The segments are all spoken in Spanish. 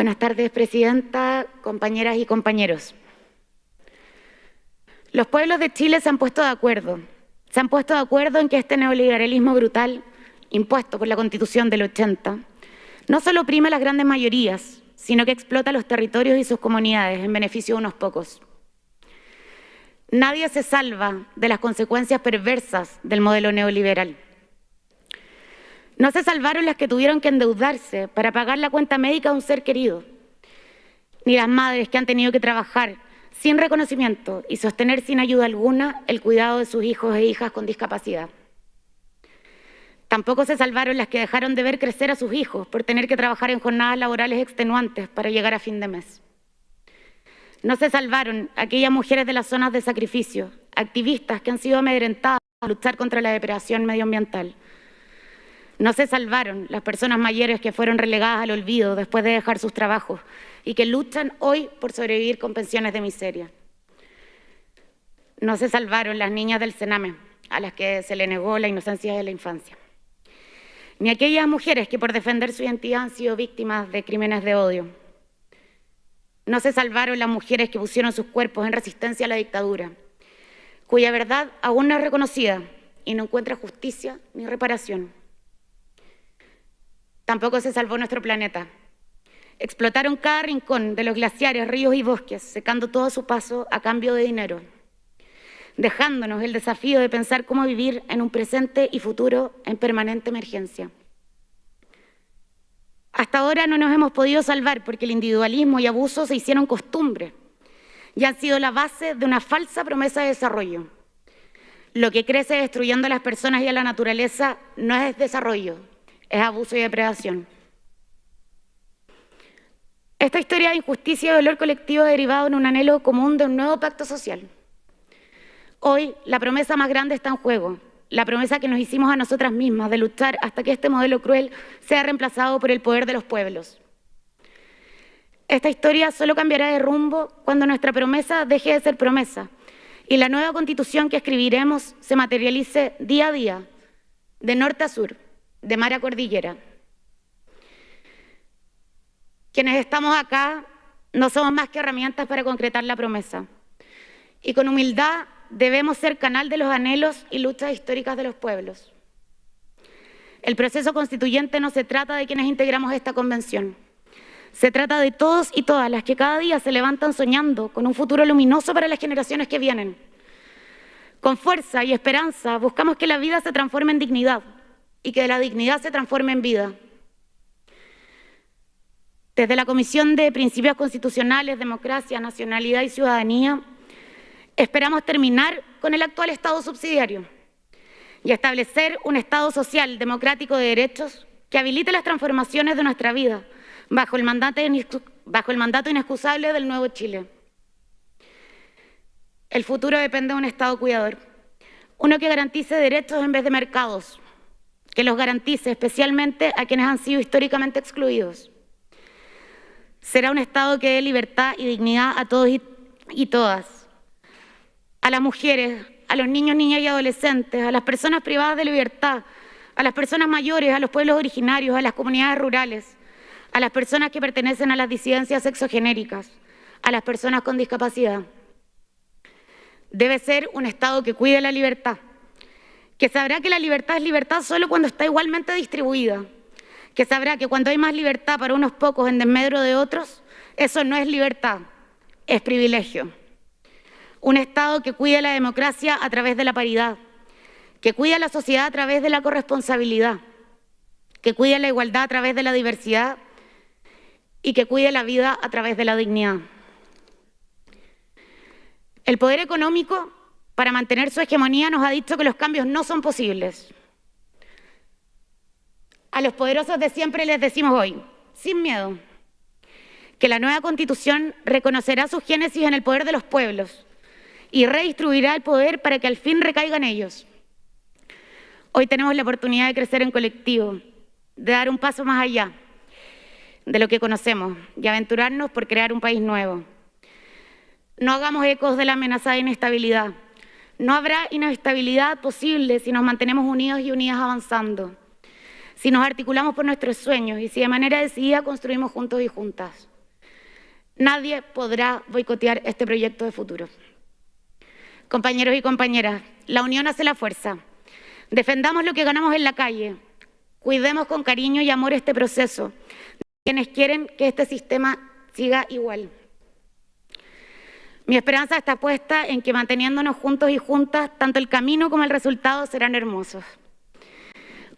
Buenas tardes, Presidenta, compañeras y compañeros. Los pueblos de Chile se han puesto de acuerdo. Se han puesto de acuerdo en que este neoliberalismo brutal, impuesto por la Constitución del 80, no solo oprime a las grandes mayorías, sino que explota los territorios y sus comunidades en beneficio de unos pocos. Nadie se salva de las consecuencias perversas del modelo neoliberal. No se salvaron las que tuvieron que endeudarse para pagar la cuenta médica de un ser querido, ni las madres que han tenido que trabajar sin reconocimiento y sostener sin ayuda alguna el cuidado de sus hijos e hijas con discapacidad. Tampoco se salvaron las que dejaron de ver crecer a sus hijos por tener que trabajar en jornadas laborales extenuantes para llegar a fin de mes. No se salvaron aquellas mujeres de las zonas de sacrificio, activistas que han sido amedrentadas a luchar contra la depredación medioambiental, no se salvaron las personas mayores que fueron relegadas al olvido después de dejar sus trabajos y que luchan hoy por sobrevivir con pensiones de miseria. No se salvaron las niñas del Sename, a las que se le negó la inocencia de la infancia. Ni aquellas mujeres que por defender su identidad han sido víctimas de crímenes de odio. No se salvaron las mujeres que pusieron sus cuerpos en resistencia a la dictadura, cuya verdad aún no es reconocida y no encuentra justicia ni reparación. Tampoco se salvó nuestro planeta. Explotaron cada rincón de los glaciares, ríos y bosques, secando todo su paso a cambio de dinero, dejándonos el desafío de pensar cómo vivir en un presente y futuro en permanente emergencia. Hasta ahora no nos hemos podido salvar porque el individualismo y abuso se hicieron costumbre y han sido la base de una falsa promesa de desarrollo. Lo que crece destruyendo a las personas y a la naturaleza no es desarrollo, es abuso y depredación. Esta historia de injusticia y dolor colectivo derivado en un anhelo común de un nuevo pacto social. Hoy la promesa más grande está en juego, la promesa que nos hicimos a nosotras mismas de luchar hasta que este modelo cruel sea reemplazado por el poder de los pueblos. Esta historia solo cambiará de rumbo cuando nuestra promesa deje de ser promesa y la nueva constitución que escribiremos se materialice día a día, de norte a sur de Mara Cordillera. Quienes estamos acá no somos más que herramientas para concretar la promesa. Y con humildad debemos ser canal de los anhelos y luchas históricas de los pueblos. El proceso constituyente no se trata de quienes integramos esta convención. Se trata de todos y todas las que cada día se levantan soñando con un futuro luminoso para las generaciones que vienen. Con fuerza y esperanza buscamos que la vida se transforme en dignidad, y que la dignidad se transforme en vida. Desde la Comisión de Principios Constitucionales, Democracia, Nacionalidad y Ciudadanía, esperamos terminar con el actual Estado subsidiario y establecer un Estado social, democrático de derechos que habilite las transformaciones de nuestra vida bajo el mandato, bajo el mandato inexcusable del nuevo Chile. El futuro depende de un Estado cuidador, uno que garantice derechos en vez de mercados, que los garantice especialmente a quienes han sido históricamente excluidos. Será un Estado que dé libertad y dignidad a todos y, todas, a las mujeres, a los niños, niñas y adolescentes, a las personas privadas de libertad, a las personas mayores, a los pueblos originarios, a las comunidades rurales, a las personas que pertenecen a las disidencias sexogenéricas, a las personas con discapacidad. Debe ser un Estado que cuide la libertad, que sabrá que la libertad es libertad solo cuando está igualmente distribuida, que sabrá que cuando hay más libertad para unos pocos en desmedro de otros, eso no es libertad, es privilegio. Un Estado que cuida la democracia a través de la paridad, que cuida la sociedad a través de la corresponsabilidad, que cuida la igualdad a través de la diversidad y que cuide la vida a través de la dignidad. El poder económico para mantener su hegemonía nos ha dicho que los cambios no son posibles. A los poderosos de siempre les decimos hoy, sin miedo, que la nueva constitución reconocerá su génesis en el poder de los pueblos y redistribuirá el poder para que al fin recaigan ellos. Hoy tenemos la oportunidad de crecer en colectivo, de dar un paso más allá de lo que conocemos y aventurarnos por crear un país nuevo. No hagamos ecos de la amenazada inestabilidad. No habrá inestabilidad posible si nos mantenemos unidos y unidas avanzando. si nos articulamos por nuestros sueños y si de manera decidida construimos juntos y juntas. Nadie podrá boicotear este proyecto de futuro. Compañeros y compañeras, la unión hace la fuerza. Defendamos lo que ganamos en la calle. Cuidemos con cariño y amor este proceso. Quienes quieren que este sistema siga igual. Mi esperanza está puesta en que manteniéndonos juntos y juntas, tanto el camino como el resultado serán hermosos.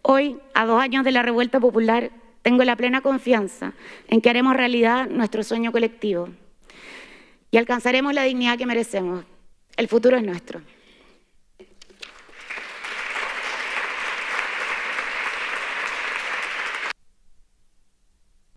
Hoy, a dos años de la revuelta popular, tengo la plena confianza en que haremos realidad nuestro sueño colectivo y alcanzaremos la dignidad que merecemos. El futuro es nuestro.